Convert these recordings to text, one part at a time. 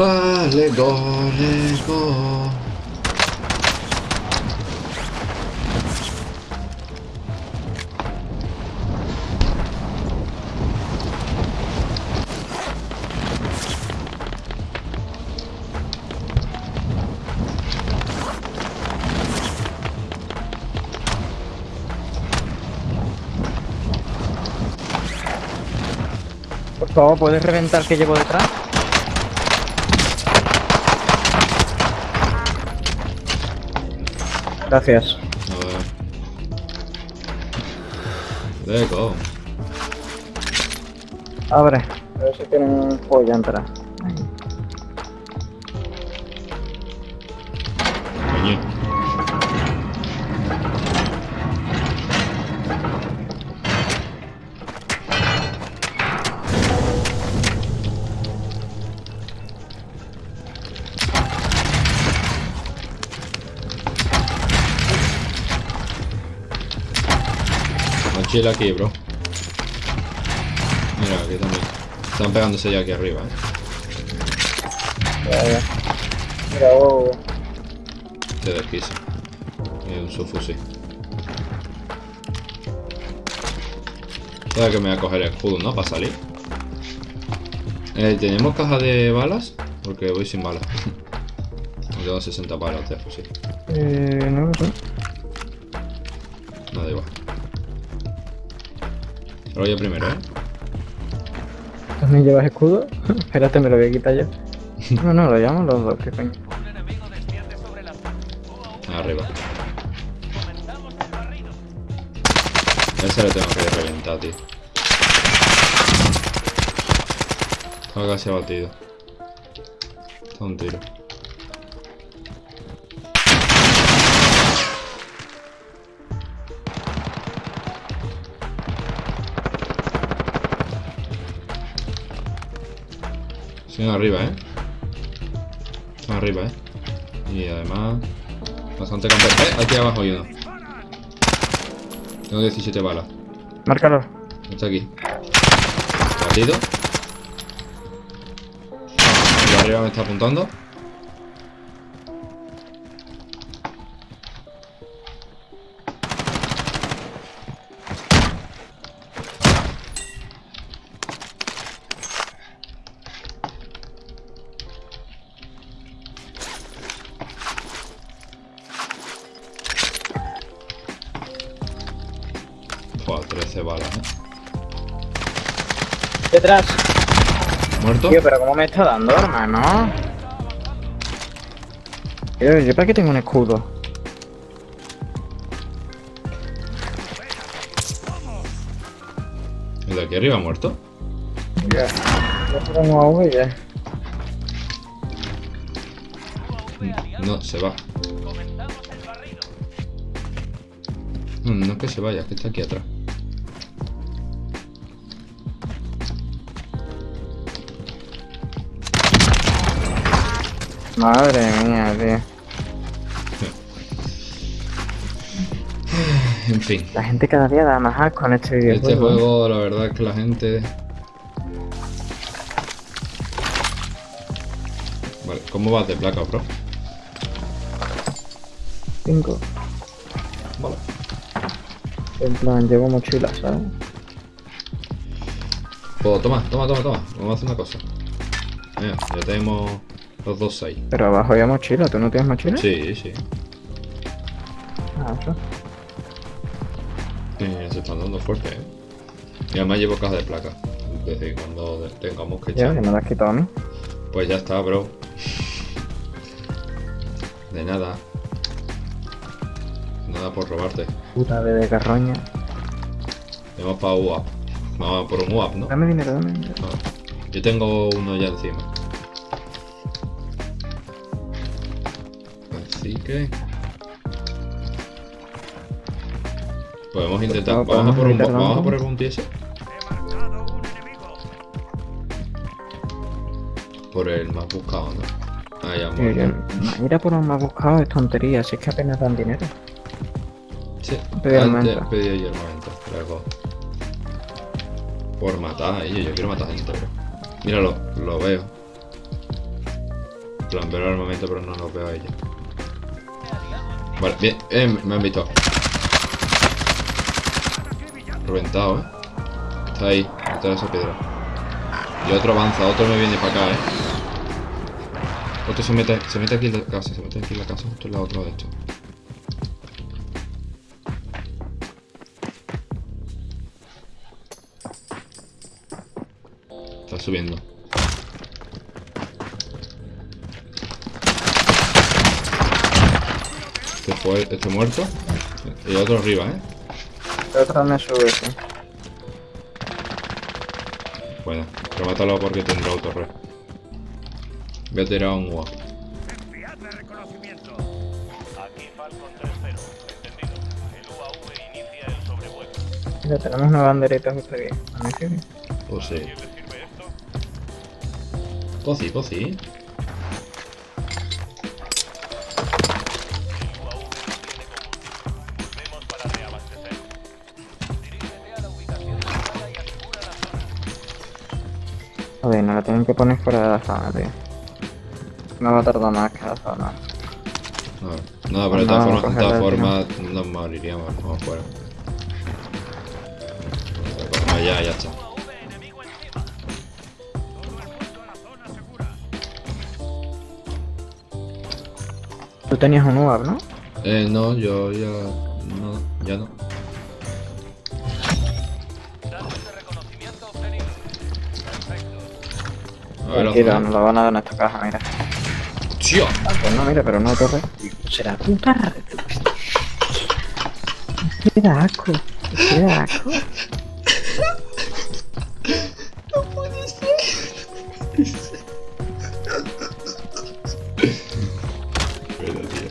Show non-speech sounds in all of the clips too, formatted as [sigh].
Ah, ¿puedes reventar que llevo detrás? Gracias. A ver. Let's go. Abre. A ver si tienen polla entrar. Mochila aquí, bro. Mira, aquí también. Están pegándose ya aquí arriba, eh. Ya, ya. Mira, oh, Te desquisa. Y un subfusil. Sabes que me voy a coger el escudo, ¿no? Para salir. Eh, ¿Tenemos caja de balas? Porque voy sin balas. [laughs] Tengo 60 balas de fusil. eh, no lo sé. No, da igual. Lo voy yo primero, ¿eh? ¿También llevas escudo? [laughs] Espérate, me lo voy a quitar yo. [laughs] No, no, lo llamo los dos, que coño. Arriba. Ese lo tengo que reventar, tío. Está casi abatido. Está un tiro. Siguen arriba, ¿eh? Están arriba, ¿eh? Y además... Bastante campeón. ¡Eh! Aquí abajo hay uno. Tengo 17 balas. Márcalo. Está aquí. Batido. De arriba me está apuntando. Joder, 13 balas, ¿eh? Detrás. ¿Muerto? Tío, pero ¿cómo me está dando, hermano? Tío, ¿yo para qué tengo un escudo? ¿El de aquí arriba muerto? Yo y ya. No, se va. No, no es que se vaya, es que está aquí atrás. Madre mía, tío. [sighs] En fin. La gente cada día da más asco en este videojuego. Este juego, la verdad es que la gente... Vale, ¿cómo vas de placa, bro? Cinco. Vale. En plan, llevo mochila, ¿sabes? Pues toma, toma, toma, toma. Vamos a hacer una cosa. Mira, ya tenemos los dos ahí. Pero abajo hay mochila, ¿tú no tienes mochila? Sí, sí. Ah, eso. Eh, se están dando fuerte, eh. Y además llevo caja de placa. Es decir, cuando tengamos que Ya, echar. que me la has quitado a mí. Pues ya está, bro. De nada. Nada por robarte. Puta de, carroña. Vamos para UAP. Vamos por un UAP, ¿no? Dame dinero, dame dinero. Ah, Yo tengo uno ya encima. Podemos intentar... Pues Vamos a por un, podemos vamos a por el bounty ese. Por el más buscado, ¿no? Ah, ya, muerto. yo- Ir a por un más buscado es tontería, si es que apenas dan dinero. Sí, Pedí antes armamento. pedí yo armamento, luego. Por matar a ellos, yo quiero matar gente, bro. Míralo, lo veo. plan, veo el armamento, pero no lo veo a ella. Vale, bien, eh, me han visto. Reventado, eh. Está ahí, detrás de esa piedra. Y otro avanza, otro me viene para acá, eh. Otro se mete, se mete aquí en la casa, se mete aquí en la casa, justo en la otra de esto. Está subiendo. Este fue, este muerto. Y otro arriba, eh. El otro me sube, sí. Bueno, remátalo porque tendrá autorre. Voy a tirar un UA. Enviadme reconocimiento. Aquí Falcon 3-0. Entendido. El UAV inicia el sobrevuelo. Mira, tenemos una banderita justo aquí. ¿A mí sirve? Pues sí. ¿Quién le Joder, no la tienen que poner fuera de la zona, tío. No va a tardar más que la zona. No, no pero de No, todas formas, de todas formas nos moriríamos vamos fuera. No, ya, ya está. Tú tenías un UAV, ¿no? Eh, no, yo ya. No, ya no. Tranquilo, ojo, nos lo van a dar en esta caja, mira. ¡Tío! Ah, pues no, mira, pero no torre. Será puta red. Qué da asco. Qué da asco. Pero, tío.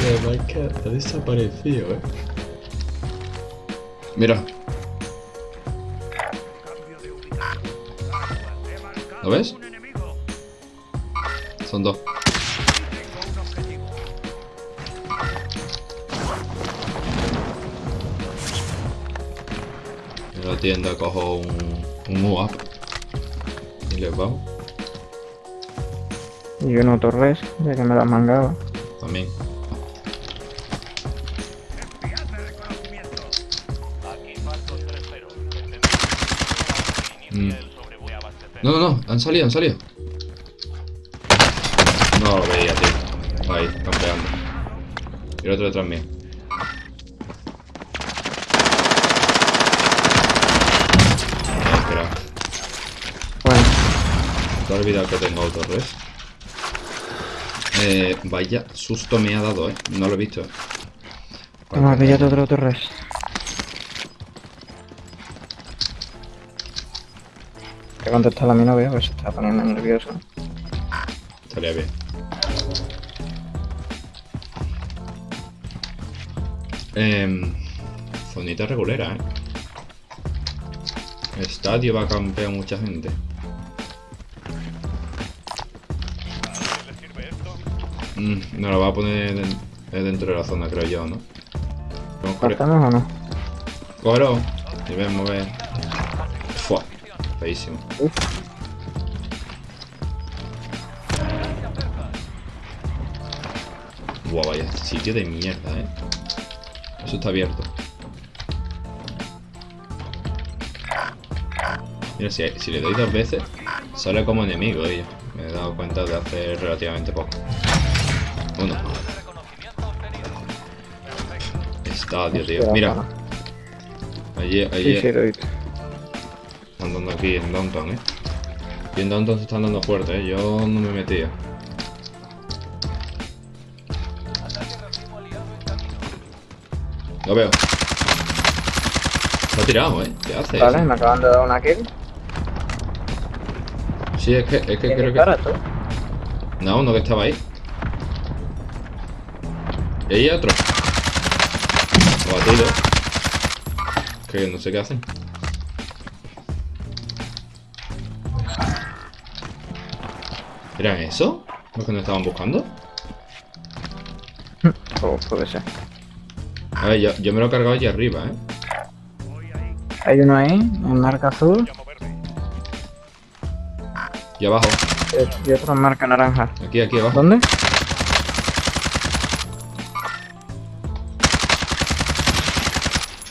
Además que ha desaparecido, eh. Mira, ¿Lo ves? un enemigo. son dos. Tengo un objetivo. En la tienda cojo un, un UAP. Y les vamos. Y yo no torres, ya que me las mangaba. También. Enviadme reconocimiento. Aquí Falcon 3-0. Entendido. El UAV Mm. No, no, no, han salido, han salido. No lo veía, tío. Ahí, campeando. Y el otro detrás mío. Crack. Bueno, Te he olvidado que tengo autorres. Eh, vaya susto me ha dado, eh. No lo he visto. vamos a pillar otro torres. Que contestar a mi novia, pues se está poniendo nervioso. Estaría bien. Em, zonita regulera, eh. Estadio va a campear mucha gente. Mm, no lo va a poner den- eh, dentro de la zona, creo yo, ¿no? ¿Partamos o no? Y ven, mover. Fua. Feísimo. Uf. Guau, vaya sitio de mierda, eh. Eso está abierto. Mira, si, le doy dos veces, sale como enemigo ellos. Me he dado cuenta de hace relativamente poco. Uno. Estadio, tío. Mira, allí, allí, lo visto. andando aquí en Downtown, eh. Y en Downtown se están dando fuerte, eh. Yo no me metía. Lo veo. Está tirado, eh. ¿Qué hace? Vale, me acaban de dar una kill. Sí, es que, es que ¿Quién creo que. tú? No, uno que estaba ahí. Y ahí otro. Lo batido. Que no sé qué hacen. ¿Eran eso? ¿Los que nos estaban buscando? [laughs] Oh, puede ser. A ver, yo, yo me lo he cargado allí arriba, ¿eh? Hay uno ahí, en marca azul. Y abajo. Eh, Y otra marca naranja. Aquí, aquí abajo. ¿Dónde?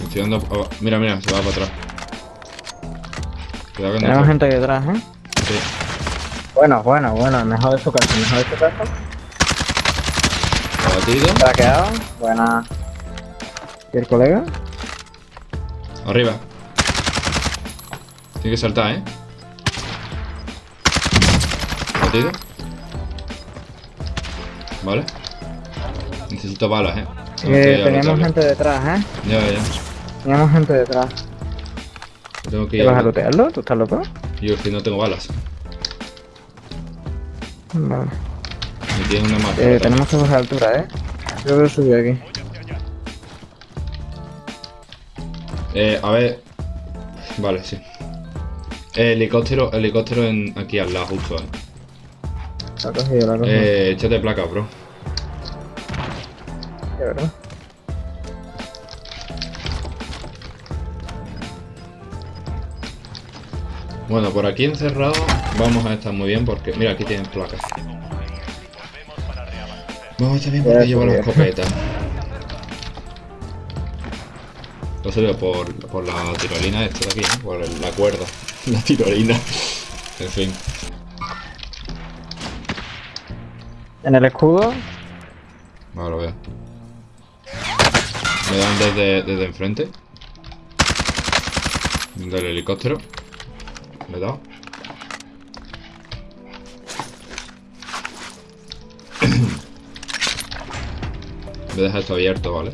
Estoy dando aba- Mira, mira, se va para atrás. Cuidado que no Tenemos se- gente detrás, ¿eh? Sí. Bueno, bueno, bueno. Mejor de su casa, mejor de su casa. Abatido. Traqueado. Buena. ¿Y el colega? Arriba. Tiene que saltar, ¿eh? Batido. Vale. Necesito balas, ¿eh? Eh, lootearlo. gente detrás, ¿eh? Ya, ya. Teníamos gente detrás. Tengo que ¿Te ir vas a a lootearlo? ¿Tú estás loco? Yo es que no tengo balas. Vale. Me tiene una. Eh, tenemos que bajar altura, ¿eh? Yo que subí aquí. Eh, a ver. Vale, sí. Eh, helicóptero, helicóptero en, aquí al lado, justo, eh. La he cogido, la he cogido. Eh, échate placa, bro. De verdad. Bueno, por aquí encerrado vamos a estar muy bien porque... Mira, aquí tienen placas. Vamos a estar bien porque llevo la escopeta. Lo sé por, por la tirolina esta de aquí, ¿no? Por el- la cuerda. [laughs] La tirolina. En fin. En el escudo. Ahora lo veo. Me dan desde, desde enfrente. Del helicóptero. Me he dado. Voy a dejar esto abierto, ¿vale?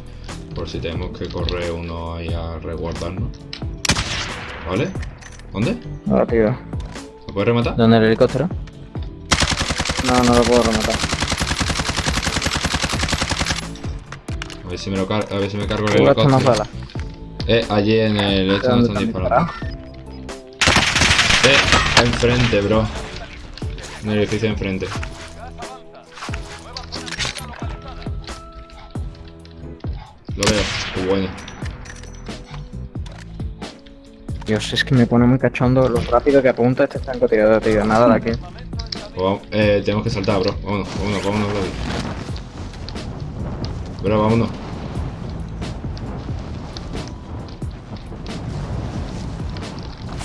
Por si tenemos que correr uno ahí a resguardarnos. ¿Vale? ¿Dónde? Rápido. ¿Me puedes rematar? ¿Dónde el helicóptero? No, no lo puedo rematar. A ver si me, lo car- a ver si me cargo el gastas más helicóptero. balas. Eh, allí en el... Este donde están disparando. Eh, enfrente, bro. En el edificio de enfrente. Qué bueno. Dios, es que me pone muy cachondo lo rápido que apunta este francotirador, tío. Nada de aquí. Eh, tenemos que saltar, bro. Vámonos, vámonos, vámonos, bro. Bro, vámonos.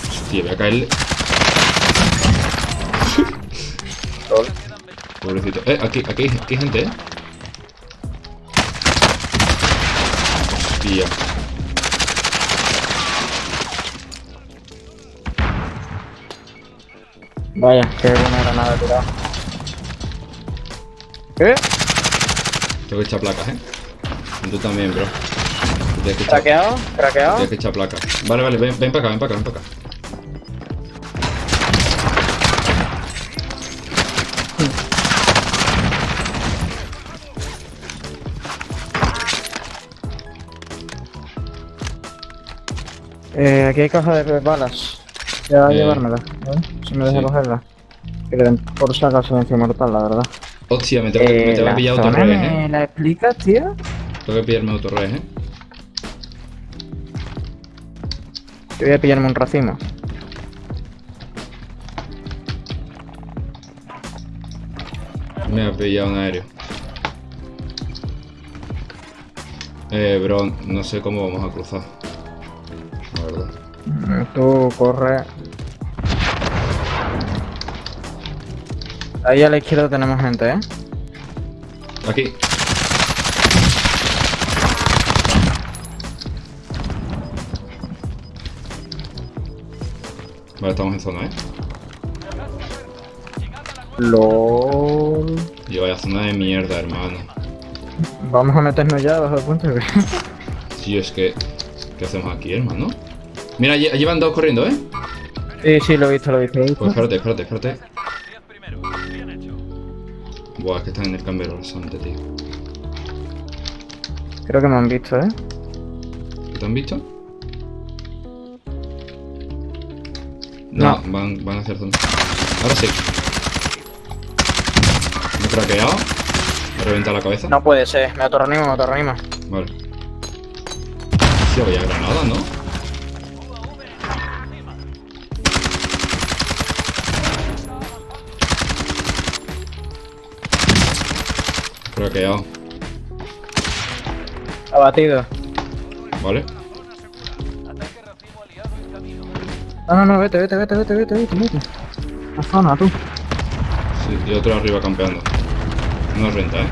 Hostia, voy a caerle. [laughs] Pobrecito. Eh, aquí, aquí, aquí hay gente, eh. Vaya, qué buena granada tirada. ¿Qué? Tengo que echar placas, eh. Tú también, bro. Que ¿Craqueado? ¿Craqueado? tienes que echar placas. Vale, vale, ven, ven para acá, ven para acá, ven para acá. Eh, aquí hay caja de balas. Ya a Eh. llevármela, ¿vale? Si me deja Sí. cogerla. Que le den por si acaso venció mortal, la verdad. Hostia, me tengo, que- me tengo que la pillar otro zona revés, ¿Me eh. la explicas, tío? Tengo que pillarme otro revés, eh. Yo voy a pillarme un racimo. Me ha pillado un aéreo. Eh, bro, no sé cómo vamos a cruzar. Verdad. Tú corre. Ahí a la izquierda tenemos gente, ¿eh? Aquí. Vale, estamos en zona, ¿eh? LOL. Y vaya zona de mierda, hermano. Vamos a meternos ya bajo el puente. Sí, es que... ¿Qué hacemos aquí, hermano? Mira, allí, allí van dos corriendo, ¿eh? sí, sí, lo he visto, lo he visto. lo he visto. Pues espérate, espérate, espérate. 10 primero. Bien hecho. Buah, es que están en el cambio rasante, tío. Creo que me han visto, ¿eh? ¿Qué te han visto? No, No. Van, van hacia zona. Ahora sí. Me he craqueado. Me he reventado la cabeza. No puede ser, me autorreanimo, me autorreanimo. Vale. Sí, había granada, ¿no? Craqueado. Abatido. ¿Vale? No, no, no, vete, vete, vete, vete, vete, vete, vete. La zona, tú. Sí, y otro arriba campeando. No renta, ¿eh?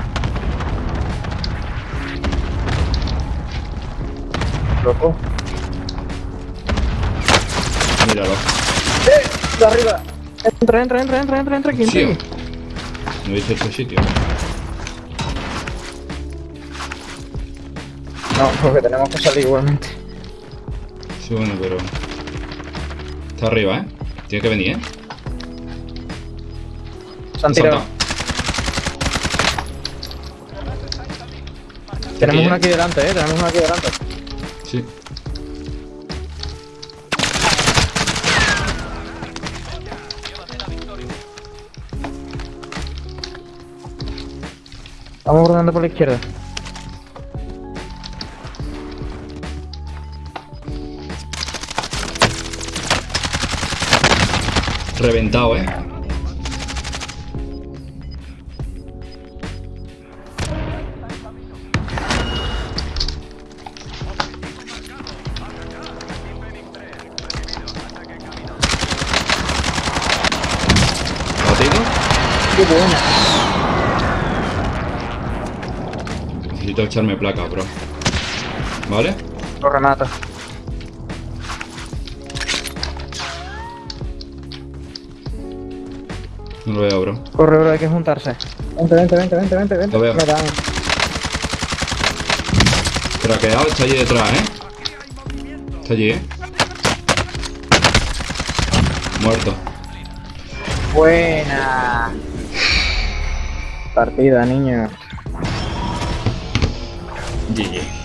Loco. Míralo. De arriba. Entra, entra, entra, entra, entra, entra aquí, Sí. No dice este sitio. No, porque tenemos que salir igualmente. Sí, bueno, pero... Está arriba, ¿eh? Tiene que venir, ¿eh? Se han tirado. Tenemos uno ¿eh? aquí delante, eh. Tenemos uno aquí delante. Sí. Vamos ordenando por la izquierda. Reventado, ¿eh? Qué buena. Necesito echarme placa, bro. ¿Vale? Lo remata. No lo veo, bro. Corre, bro, hay que juntarse. Vente, vente, vente, vente, vente, vente. Lo veo. Me dan. Craqueado está allí detrás, ¿eh? Está allí, ¿eh? Muerto. Buena. Partida, niño. GG.